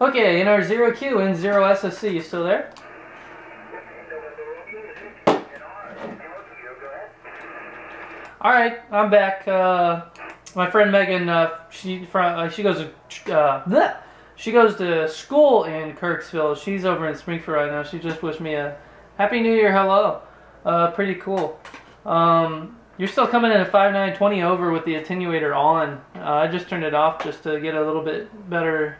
Okay, in our 0Q and 0 SSC, you still there? Alright, I'm back. Uh, my friend Megan, uh, she from uh, she goes to uh, she goes to school in Kirksville. She's over in Springfield right now. She just wished me a happy New Year. Hello, uh, pretty cool. Um, you're still coming in at 5920 over with the attenuator on. Uh, I just turned it off just to get a little bit better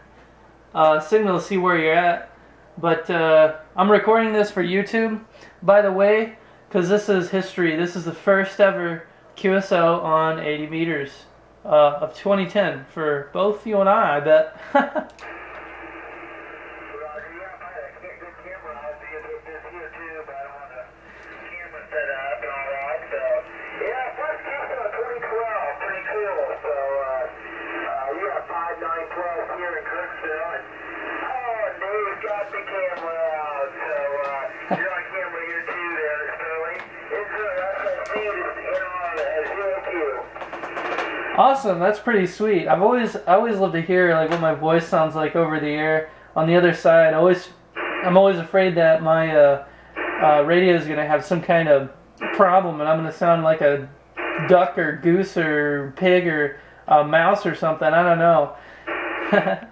uh, signal to see where you're at. But uh, I'm recording this for YouTube, by the way, because this is history. This is the first ever QSO on 80 meters uh, of 2010 for both you and I, I bet. Awesome, that's pretty sweet. I've always I always love to hear like what my voice sounds like over the air. On the other side, I always I'm always afraid that my uh, uh, radio is gonna have some kind of problem, and I'm gonna sound like a duck or goose or pig or a mouse or something. I don't know.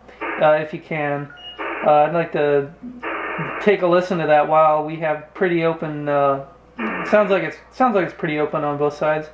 uh, if you can. Uh, I'd like to take a listen to that while we have pretty open. Uh, sounds like it's sounds like it's pretty open on both sides.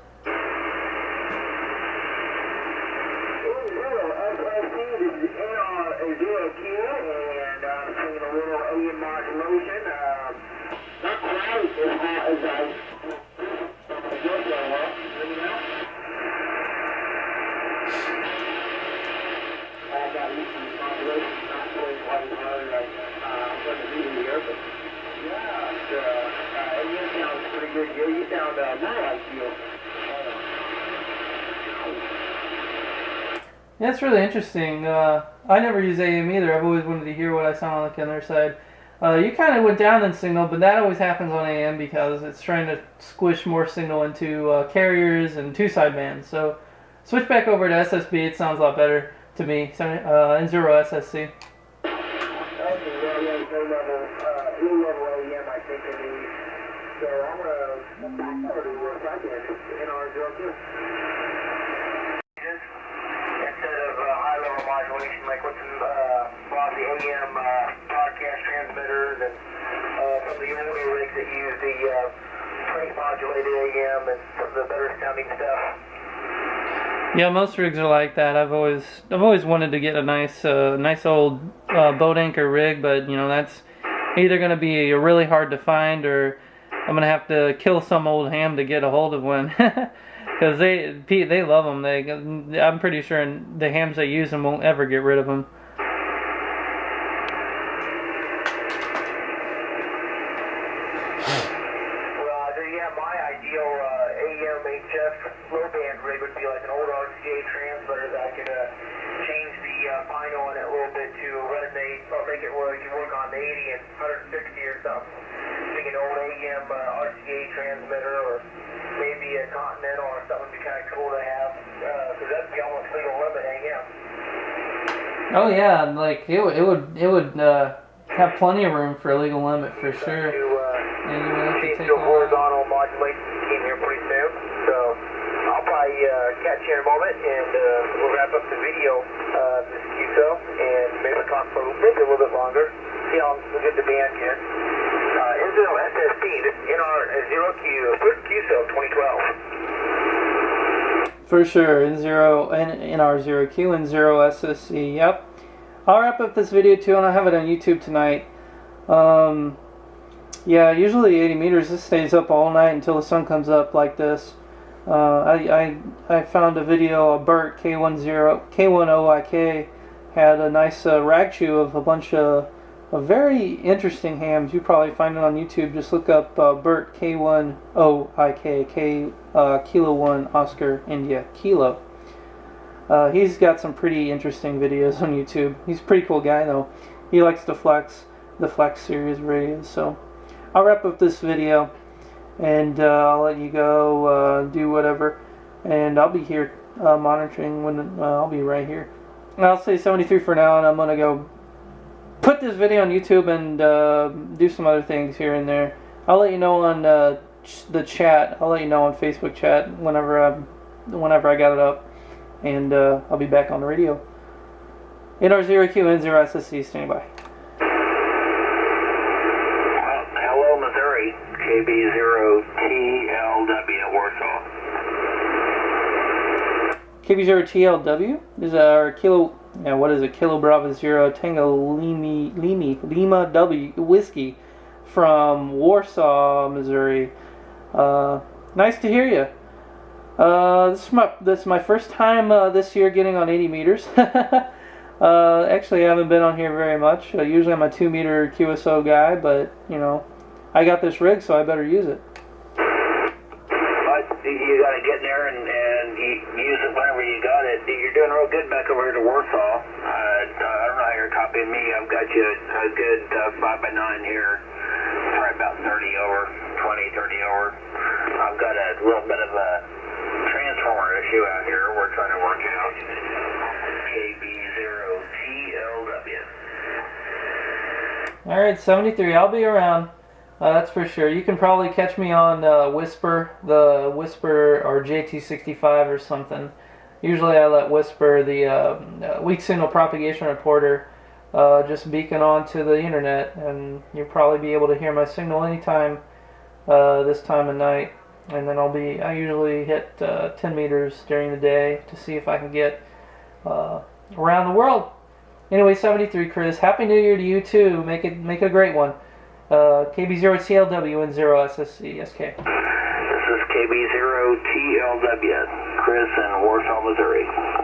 Yeah, it's really interesting. Uh, I never use AM either. I've always wanted to hear what I sound like on their side. Uh, you kind of went down in signal, but that always happens on AM because it's trying to squish more signal into uh, carriers and two sidebands. So switch back over to SSB. It sounds a lot better to me. Uh, N0 SSC. So I'm going to back over to NR02. like with some uh, of the AM uh, broadcast transmitters and uh, some of the older rigs that use the uh, modulated AM and some of the better sounding stuff. Yeah, most rigs are like that. I've always I've always wanted to get a nice uh, nice old uh, boat anchor rig, but you know that's either going to be really hard to find or I'm going to have to kill some old ham to get a hold of one. Because they they love them. They I'm pretty sure the hams they use them won't ever get rid of them. low band rig would be like an old RCA transmitter that could uh, change the uh, final on it a little bit to resonate or make it where you can work on the 80 and 160 or something. Think an old AM uh, RCA transmitter or maybe a Continental or something would be kind of cool to have because uh, that'd be almost legal limit AM. Oh yeah, like it, it would it would uh, have plenty of room for a legal limit for sure. To, uh, and you would have to take a horizontal modulation scheme here pretty soon. So uh, catch you in a moment and uh, we'll wrap up the video uh, this and maybe talk for maybe a little bit longer. See how we get the band in. Uh, N0 SST, this NR0Q, first QSO 2012. For sure, N0, NR0Q and 0 SSC, yep. I'll wrap up this video too and I'll have it on YouTube tonight. Um, yeah, usually 80 meters. This stays up all night until the sun comes up like this. Uh, I, I I found a video of Bert K10 K1OIK had a nice uh, rag chew of a bunch of, of very interesting hams. You probably find it on YouTube. Just look up uh, Bert K1OIK K uh, Kilo One Oscar India Kilo. Uh, he's got some pretty interesting videos on YouTube. He's a pretty cool guy though. He likes to flex the Flex series radios. So I'll wrap up this video and uh, I'll let you go uh, do whatever. And I'll be here uh, monitoring when uh, I'll be right here. I'll say 73 for now, and I'm gonna go put this video on YouTube and uh, do some other things here and there. I'll let you know on uh, ch- the chat. I'll let you know on Facebook chat whenever I whenever I got it up, and I'll be back on the radio. NR0QN0SSC, standing by. Hello, Missouri. KB0TLW, Warsaw. KB0TLW is our kilo. Yeah, what is it? Kilo Bravo Zero Tango Lima Lima Lima W whiskey from Warsaw, Missouri. Uh, nice to hear you. Uh, this is my this is my first time uh, this year getting on 80 meters. uh, actually, I haven't been on here very much. Uh, usually, I'm a two meter QSO guy, but you know, I got this rig, so I better use it. But you got to get in there and, and you use it whenever you got it. You're doing real good back over here to Warsaw. Uh, I don't know how you're copying me. I've got you a good uh, 5 by 9 here. Probably about 30 over, 20, 30 over. I've got a little bit of a transformer issue out here we're trying to work out. KB0TLW. All right, 73. I'll be around. Uh, that's for sure. You can probably catch me on uh, Whisper, the Whisper or JT65 or something. Usually I let Whisper, the uh, weak signal propagation reporter, uh, just beacon onto the internet, and you'll probably be able to hear my signal anytime uh, this time of night. And then I'll be, I usually hit uh, 10 meters during the day to see if I can get around the world. Anyway, 73 Chris, Happy New Year to you too. Make it, make it a great one. Uh, KB0TLW and 0SSC SK. This is KB0TLW, Chris in Warsaw, Missouri.